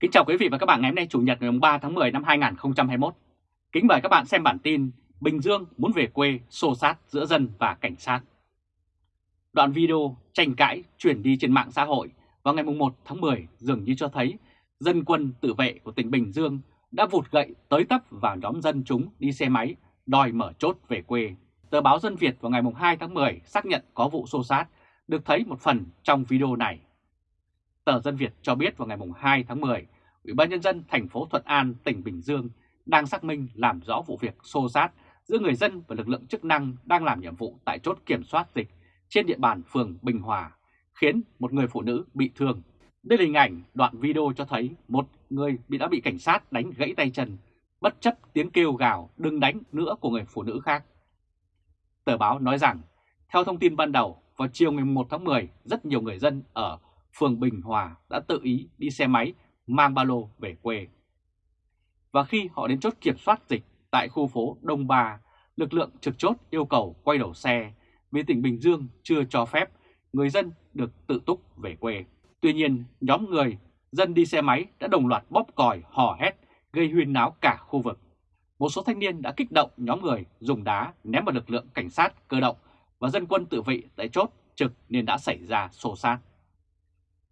Kính chào quý vị và các bạn ngày hôm nay Chủ nhật ngày 3 tháng 10 năm 2021. Kính mời các bạn xem bản tin Bình Dương muốn về quê xô sát giữa dân và cảnh sát. Đoạn video tranh cãi chuyển đi trên mạng xã hội vào ngày 1 tháng 10 dường như cho thấy dân quân tự vệ của tỉnh Bình Dương đã vụt gậy tới tấp vào nhóm dân chúng đi xe máy đòi mở chốt về quê. Tờ báo Dân Việt vào ngày 2 tháng 10 xác nhận có vụ xô sát, được thấy một phần trong video này. Tờ Dân Việt cho biết vào ngày 2 tháng 10, Ủy ban Nhân dân thành phố Thuận An, tỉnh Bình Dương đang xác minh làm rõ vụ việc xô xát giữa người dân và lực lượng chức năng đang làm nhiệm vụ tại chốt kiểm soát dịch trên địa bàn phường Bình Hòa, khiến một người phụ nữ bị thương. Đây là hình ảnh đoạn video cho thấy một người bị đã bị cảnh sát đánh gãy tay chân, bất chấp tiếng kêu gào đừng đánh nữa của người phụ nữ khác. Tờ báo nói rằng, theo thông tin ban đầu, vào chiều ngày 1 tháng 10, rất nhiều người dân ở phường Bình Hòa đã tự ý đi xe máy mang ba lô về quê. Và khi họ đến chốt kiểm soát dịch tại khu phố Đông Ba, lực lượng trực chốt yêu cầu quay đầu xe vì tỉnh Bình Dương chưa cho phép người dân được tự túc về quê. Tuy nhiên, nhóm người dân đi xe máy đã đồng loạt bóp còi, hò hét, gây huyên náo cả khu vực. Một số thanh niên đã kích động nhóm người dùng đá ném vào lực lượng cảnh sát cơ động và dân quân tự vệ tại chốt trực nên đã xảy ra xô xát.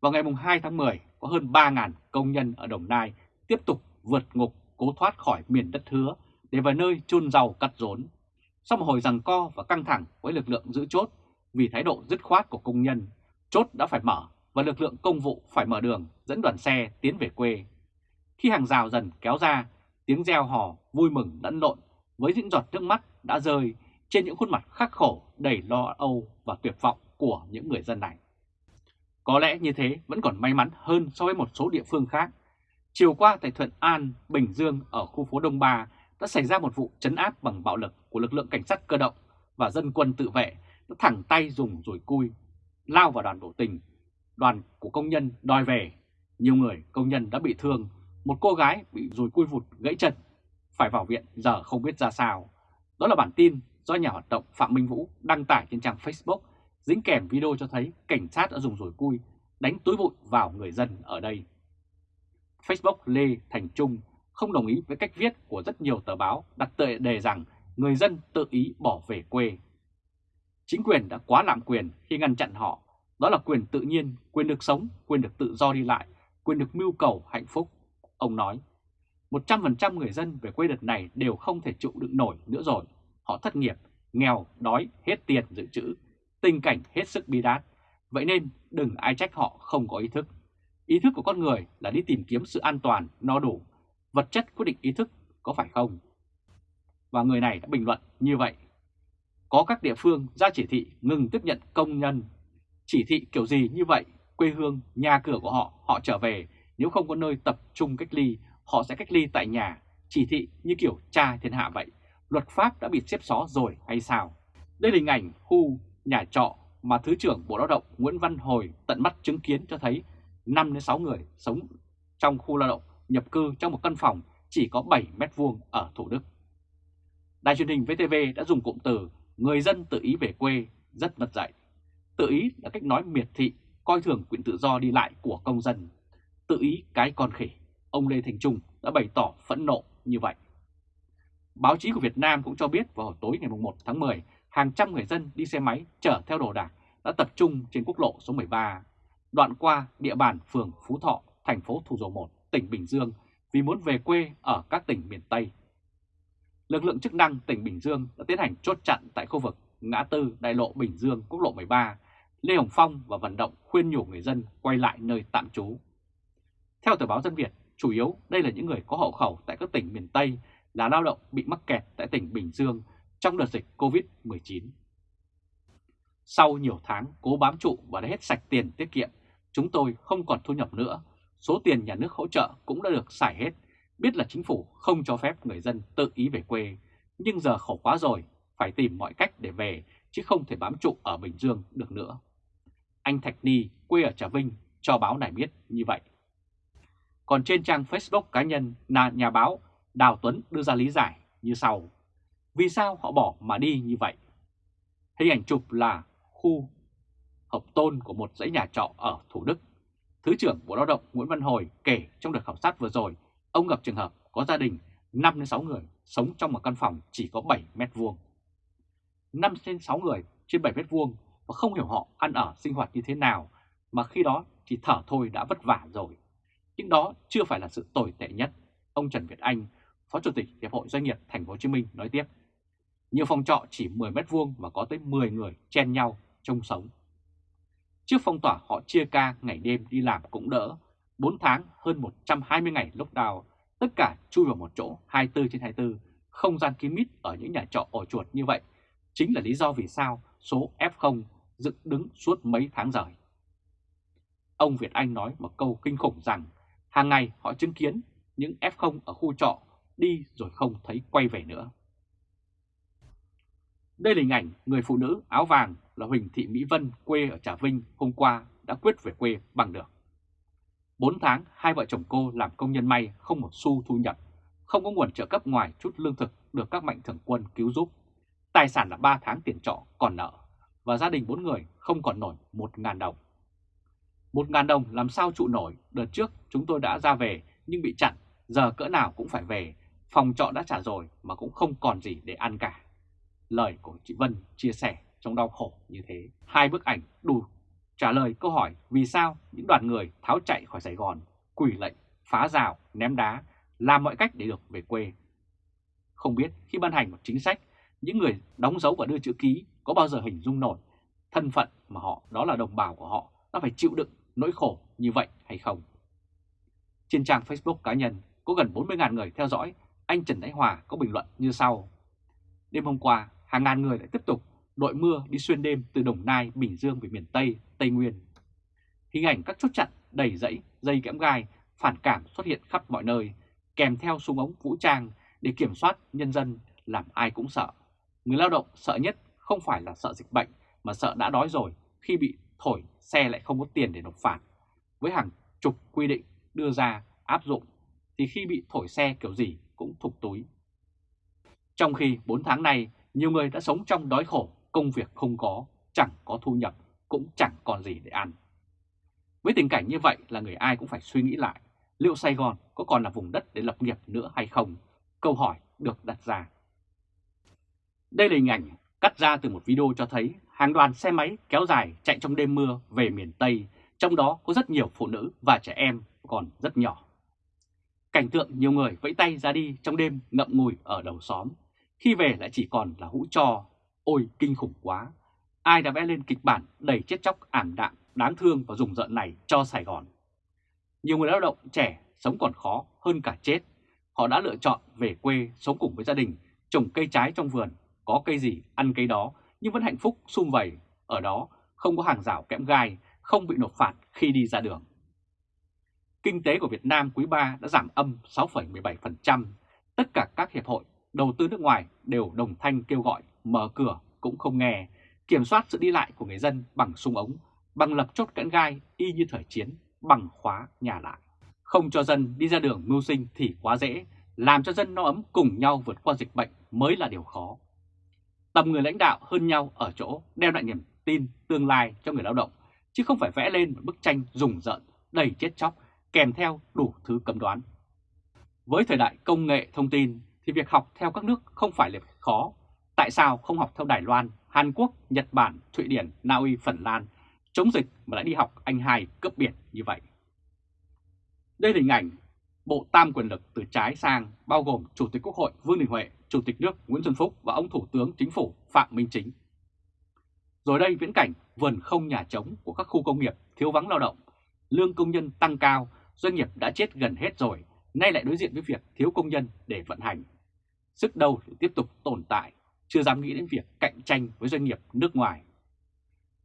Vào ngày 2 tháng 10, có hơn 3.000 công nhân ở Đồng Nai tiếp tục vượt ngục cố thoát khỏi miền đất hứa để vào nơi chôn rau cắt rốn. Sau một hồi rằng co và căng thẳng với lực lượng giữ chốt vì thái độ dứt khoát của công nhân, chốt đã phải mở và lực lượng công vụ phải mở đường dẫn đoàn xe tiến về quê. Khi hàng rào dần kéo ra, tiếng reo hò vui mừng lẫn lộn với những giọt nước mắt đã rơi trên những khuôn mặt khắc khổ đầy lo âu và tuyệt vọng của những người dân này. Có lẽ như thế vẫn còn may mắn hơn so với một số địa phương khác. Chiều qua tại Thuận An, Bình Dương ở khu phố Đông Ba đã xảy ra một vụ chấn áp bằng bạo lực của lực lượng cảnh sát cơ động và dân quân tự vệ đã thẳng tay dùng rùi cui lao vào đoàn biểu tình. Đoàn của công nhân đòi về. Nhiều người công nhân đã bị thương. Một cô gái bị rùi cui vụt gãy chân. Phải vào viện giờ không biết ra sao. Đó là bản tin do nhà hoạt động Phạm Minh Vũ đăng tải trên trang Facebook dính kèm video cho thấy cảnh sát đã dùng rủi cui đánh túi bụi vào người dân ở đây. Facebook Lê Thành Trung không đồng ý với cách viết của rất nhiều tờ báo đặt tệ đề rằng người dân tự ý bỏ về quê. Chính quyền đã quá lạm quyền khi ngăn chặn họ, đó là quyền tự nhiên, quyền được sống, quyền được tự do đi lại, quyền được mưu cầu hạnh phúc. Ông nói, 100% người dân về quê đợt này đều không thể trụ đựng nổi nữa rồi. Họ thất nghiệp, nghèo, đói, hết tiền dự trữ, tình cảnh hết sức bi đát. Vậy nên đừng ai trách họ không có ý thức. Ý thức của con người là đi tìm kiếm sự an toàn, no đủ. Vật chất quyết định ý thức, có phải không? Và người này đã bình luận như vậy. Có các địa phương ra chỉ thị ngừng tiếp nhận công nhân. Chỉ thị kiểu gì như vậy, quê hương, nhà cửa của họ, họ trở về. Nếu không có nơi tập trung cách ly, họ sẽ cách ly tại nhà. Chỉ thị như kiểu cha thiên hạ vậy. Luật pháp đã bị xếp xó rồi hay sao? Đây là hình ảnh khu nhà trọ mà Thứ trưởng Bộ Lao động Nguyễn Văn Hồi tận mắt chứng kiến cho thấy 5-6 người sống trong khu lao động nhập cư trong một căn phòng chỉ có 7 mét vuông ở Thủ Đức. Đài truyền hình VTV đã dùng cụm từ người dân tự ý về quê rất mất dạy. Tự ý là cách nói miệt thị, coi thường quyền tự do đi lại của công dân. Tự ý cái con khỉ, ông Lê Thành Trung đã bày tỏ phẫn nộ như vậy. Báo chí của Việt Nam cũng cho biết vào tối ngày 1 tháng 10, hàng trăm người dân đi xe máy chở theo đồ đạc đã tập trung trên quốc lộ số 13, đoạn qua địa bàn phường Phú Thọ, thành phố Thủ Dầu Một, tỉnh Bình Dương vì muốn về quê ở các tỉnh miền Tây. Lực lượng chức năng tỉnh Bình Dương đã tiến hành chốt chặn tại khu vực ngã tư đại lộ Bình Dương, quốc lộ 13, Lê Hồng Phong và vận động khuyên nhủ người dân quay lại nơi tạm trú. Theo tờ báo Dân Việt, chủ yếu đây là những người có hộ khẩu tại các tỉnh miền Tây là lao động bị mắc kẹt tại tỉnh Bình Dương trong đợt dịch COVID-19. Sau nhiều tháng cố bám trụ và đã hết sạch tiền tiết kiệm, chúng tôi không còn thu nhập nữa. Số tiền nhà nước hỗ trợ cũng đã được xài hết. Biết là chính phủ không cho phép người dân tự ý về quê, nhưng giờ khổ quá rồi, phải tìm mọi cách để về, chứ không thể bám trụ ở Bình Dương được nữa. Anh Thạch Ni, quê ở Trà Vinh, cho báo này biết như vậy. Còn trên trang Facebook cá nhân, là nhà báo Đào Tuấn đưa ra lý giải như sau. Vì sao họ bỏ mà đi như vậy? Hình ảnh chụp là khu hợp tôn của một dãy nhà trọ ở Thủ Đức. Thứ trưởng Bộ Lao động Nguyễn Văn Hồi kể trong đợt khảo sát vừa rồi, ông gặp trường hợp có gia đình 5-6 người sống trong một căn phòng chỉ có 7 mét vuông. 5-6 người trên 7 mét vuông và không hiểu họ ăn ở sinh hoạt như thế nào mà khi đó chỉ thở thôi đã vất vả rồi. Nhưng đó chưa phải là sự tồi tệ nhất. Ông Trần Việt Anh, Phó Chủ tịch Hiệp hội Doanh nghiệp Thành phố Hồ Chí Minh nói tiếp. Nhiều phòng trọ chỉ 10 mét vuông và có tới 10 người chen nhau chung sống. Trước phong tỏa họ chia ca ngày đêm đi làm cũng đỡ, 4 tháng hơn 120 ngày lockdown, tất cả chui vào một chỗ 24 trên 24, không gian kín mít ở những nhà trọ ổ chuột như vậy, chính là lý do vì sao số F0 dựng đứng suốt mấy tháng rời. Ông Việt Anh nói một câu kinh khủng rằng hàng ngày họ chứng kiến những F0 ở khu trọ đi rồi không thấy quay về nữa. Đây là hình ảnh người phụ nữ áo vàng là Huỳnh Thị Mỹ Vân quê ở Trà Vinh hôm qua đã quyết về quê bằng được. 4 tháng hai vợ chồng cô làm công nhân may không một xu thu nhập, không có nguồn trợ cấp ngoài chút lương thực được các mạnh thường quân cứu giúp. Tài sản là 3 tháng tiền trọ còn nợ và gia đình 4 người không còn nổi 1.000 đồng. 1.000 đồng làm sao trụ nổi, đợt trước chúng tôi đã ra về nhưng bị chặn, giờ cỡ nào cũng phải về, phòng trọ đã trả rồi mà cũng không còn gì để ăn cả. Lời của chị Vân chia sẻ trong đau khổ như thế. Hai bức ảnh đủ trả lời câu hỏi vì sao những đoàn người tháo chạy khỏi Sài Gòn, quỷ lệnh, phá rào, ném đá, làm mọi cách để được về quê. Không biết khi ban hành một chính sách, những người đóng dấu và đưa chữ ký có bao giờ hình dung nổi thân phận mà họ đó là đồng bào của họ đã phải chịu đựng nỗi khổ như vậy hay không? Trên trang Facebook cá nhân có gần 40.000 người theo dõi, anh Trần Thái Hòa có bình luận như sau. Đêm hôm qua, hàng ngàn người lại tiếp tục đội mưa đi xuyên đêm từ Đồng Nai, Bình Dương về miền Tây, Tây Nguyên. Hình ảnh các chốt chặn đầy dãy, dây kẽm gai, phản cảm xuất hiện khắp mọi nơi, kèm theo súng ống vũ trang để kiểm soát nhân dân làm ai cũng sợ. Người lao động sợ nhất không phải là sợ dịch bệnh mà sợ đã đói rồi khi bị thổi xe lại không có tiền để nộp phạt. Với hàng chục quy định đưa ra áp dụng thì khi bị thổi xe kiểu gì cũng thục túi. Trong khi 4 tháng này nhiều người đã sống trong đói khổ, công việc không có, chẳng có thu nhập, cũng chẳng còn gì để ăn. Với tình cảnh như vậy là người ai cũng phải suy nghĩ lại, liệu Sài Gòn có còn là vùng đất để lập nghiệp nữa hay không? Câu hỏi được đặt ra. Đây là hình ảnh cắt ra từ một video cho thấy hàng đoàn xe máy kéo dài chạy trong đêm mưa về miền Tây, trong đó có rất nhiều phụ nữ và trẻ em còn rất nhỏ. Cảnh tượng nhiều người vẫy tay ra đi trong đêm ngậm ngùi ở đầu xóm khi về lại chỉ còn là hũ cho, ôi kinh khủng quá. Ai đã vẽ lên kịch bản đầy chết chóc ảm đạm, đáng thương và rùng rợn này cho Sài Gòn. Nhiều người lao động trẻ sống còn khó hơn cả chết. Họ đã lựa chọn về quê sống cùng với gia đình, trồng cây trái trong vườn, có cây gì ăn cây đó nhưng vẫn hạnh phúc sum vầy. Ở đó không có hàng rào kẽm gai, không bị nộp phạt khi đi ra đường. Kinh tế của Việt Nam quý 3 đã giảm âm 6,17%. Tất cả các hiệp hội đầu tư nước ngoài đều đồng thanh kêu gọi mở cửa cũng không nghe, kiểm soát sự đi lại của người dân bằng súng ống, bằng lập chốt kẽn gai y như thời chiến, bằng khóa nhà lại. Không cho dân đi ra đường mưu sinh thì quá dễ, làm cho dân no ấm cùng nhau vượt qua dịch bệnh mới là điều khó. Tầm người lãnh đạo hơn nhau ở chỗ đem lại niềm tin tương lai cho người lao động, chứ không phải vẽ lên một bức tranh rùng rợn, đầy chết chóc, kèm theo đủ thứ cấm đoán. Với thời đại công nghệ thông tin, thì việc học theo các nước không phải là khó. Tại sao không học theo Đài Loan, Hàn Quốc, Nhật Bản, Thụy Điển, Na Uy, Phần Lan chống dịch mà lại đi học anh hai cấp biển như vậy? Đây là hình ảnh bộ tam quyền lực từ trái sang bao gồm Chủ tịch Quốc hội Vương Đình Huệ, Chủ tịch nước Nguyễn Xuân Phúc và ông Thủ tướng Chính phủ Phạm Minh Chính. Rồi đây viễn cảnh vườn không nhà trống của các khu công nghiệp thiếu vắng lao động, lương công nhân tăng cao, doanh nghiệp đã chết gần hết rồi, nay lại đối diện với việc thiếu công nhân để vận hành sức đâu để tiếp tục tồn tại, chưa dám nghĩ đến việc cạnh tranh với doanh nghiệp nước ngoài.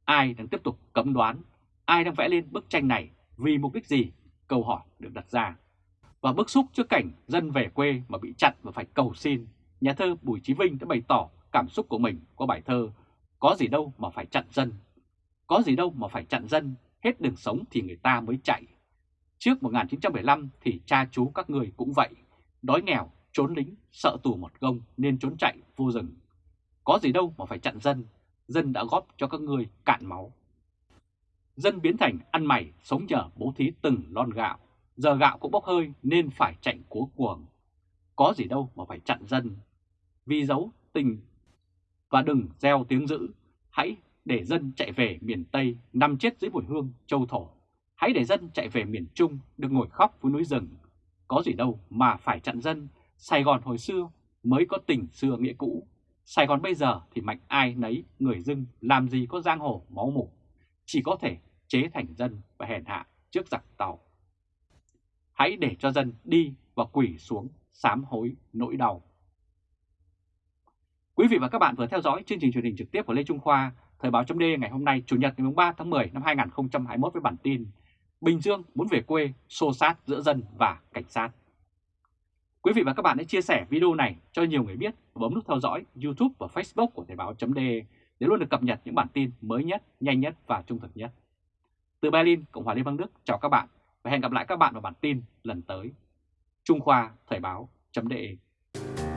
Ai đang tiếp tục cấm đoán, ai đang vẽ lên bức tranh này vì mục đích gì? Câu hỏi được đặt ra. Và bức xúc trước cảnh dân về quê mà bị chặn và phải cầu xin, nhà thơ Bùi Chí Vinh đã bày tỏ cảm xúc của mình qua bài thơ Có gì đâu mà phải chặn dân, có gì đâu mà phải chặn dân, hết đường sống thì người ta mới chạy. Trước 1975 thì cha chú các người cũng vậy, đói nghèo trốn lính, sợ tù một gông nên trốn chạy vô rừng. Có gì đâu mà phải chặn dân, dân đã góp cho các ngươi cạn máu. dân biến thành ăn mày sống nhờ bố thí từng lon gạo, giờ gạo cũng bốc hơi nên phải chạy cố cuồng. Có gì đâu mà phải chặn dân, vì giấu tình và đừng gieo tiếng dữ, hãy để dân chạy về miền Tây nằm chết dưới mùi hương châu thổ. Hãy để dân chạy về miền Trung được ngồi khóc với núi rừng. Có gì đâu mà phải chặn dân, Sài Gòn hồi xưa mới có tình xưa nghĩa cũ. Sài Gòn bây giờ thì mạnh ai nấy người dưng làm gì có giang hồ máu mủ. Chỉ có thể chế thành dân và hèn hạ trước giặc tàu. Hãy để cho dân đi và quỷ xuống sám hối nỗi đau. Quý vị và các bạn vừa theo dõi chương trình truyền hình trực tiếp của Lê Trung Khoa, Thời báo chấm ngày hôm nay Chủ nhật ngày 3 tháng 10 năm 2021 với bản tin Bình Dương muốn về quê xô sát giữa dân và cảnh sát. Quý vị và các bạn hãy chia sẻ video này cho nhiều người biết và bấm nút theo dõi YouTube và Facebook của Thời Báo .de để luôn được cập nhật những bản tin mới nhất, nhanh nhất và trung thực nhất. Từ Berlin, Cộng hòa Liên bang Đức, chào các bạn và hẹn gặp lại các bạn vào bản tin lần tới. Trung Khoa Thời Báo .de.